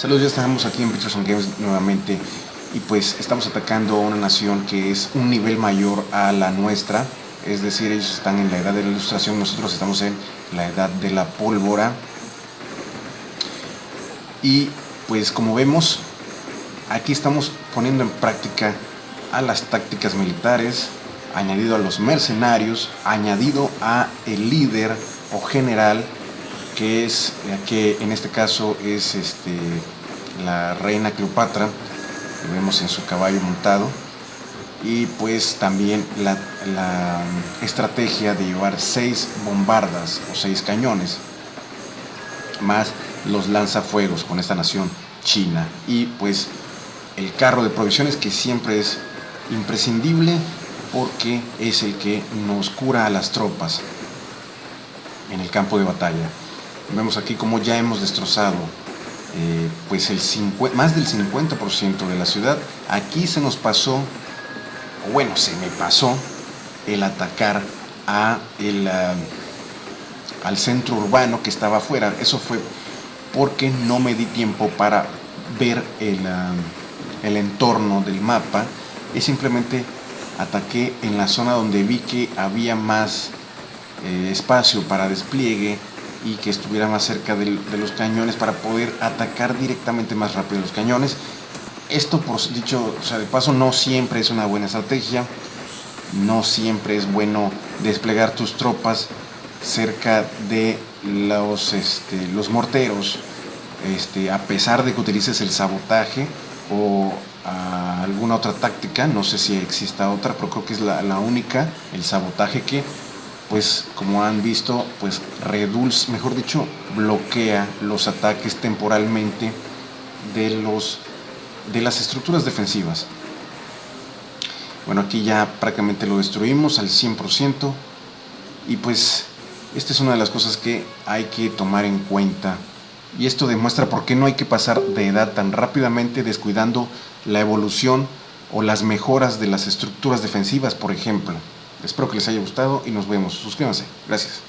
Saludos, ya estamos aquí en Peterson Games nuevamente y pues estamos atacando a una nación que es un nivel mayor a la nuestra, es decir, ellos están en la edad de la ilustración, nosotros estamos en la edad de la pólvora. Y pues como vemos, aquí estamos poniendo en práctica a las tácticas militares, añadido a los mercenarios, añadido a el líder o general que es, eh, que en este caso es este, la reina Cleopatra, lo vemos en su caballo montado, y pues también la, la estrategia de llevar seis bombardas o seis cañones, más los lanzafuegos con esta nación china, y pues el carro de provisiones que siempre es imprescindible porque es el que nos cura a las tropas en el campo de batalla. Vemos aquí como ya hemos destrozado eh, pues el más del 50% de la ciudad. Aquí se nos pasó, bueno, se me pasó el atacar a el, ah, al centro urbano que estaba afuera. Eso fue porque no me di tiempo para ver el, ah, el entorno del mapa y simplemente ataqué en la zona donde vi que había más eh, espacio para despliegue y que estuviera más cerca de, los cañones para poder atacar directamente más rápido los cañones. Esto, por dicho o sea, de paso, no siempre es una buena estrategia, no siempre es bueno desplegar tus tropas cerca de los, este, los morteros, este, a pesar de que utilices el sabotaje o alguna otra táctica, no sé si exista otra, pero creo que es la, la única, el sabotaje que pues como han visto, pues redulce, mejor dicho, bloquea los ataques temporalmente de, los, de las estructuras defensivas. Bueno, aquí ya prácticamente lo destruimos al 100% y pues esta es una de las cosas que hay que tomar en cuenta y esto demuestra por qué no hay que pasar de edad tan rápidamente descuidando la evolución o las mejoras de las estructuras defensivas, por ejemplo. Espero que les haya gustado y nos vemos. Suscríbanse. Gracias.